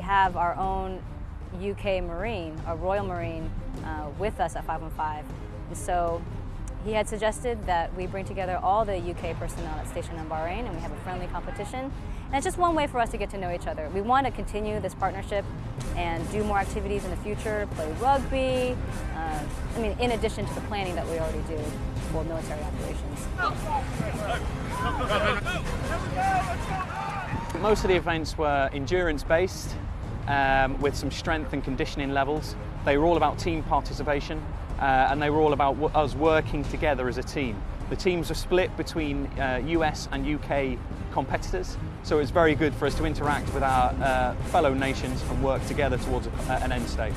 have our own UK Marine, a Royal Marine, uh, with us at 515. And so he had suggested that we bring together all the UK personnel at stationed in Bahrain and we have a friendly competition. And it's just one way for us to get to know each other. We want to continue this partnership and do more activities in the future, play rugby, uh, I mean, in addition to the planning that we already do for military operations. Most of the events were endurance-based um, with some strength and conditioning levels. They were all about team participation uh, and they were all about us working together as a team. The teams were split between uh, US and UK competitors, so it was very good for us to interact with our uh, fellow nations and work together towards a, an end state.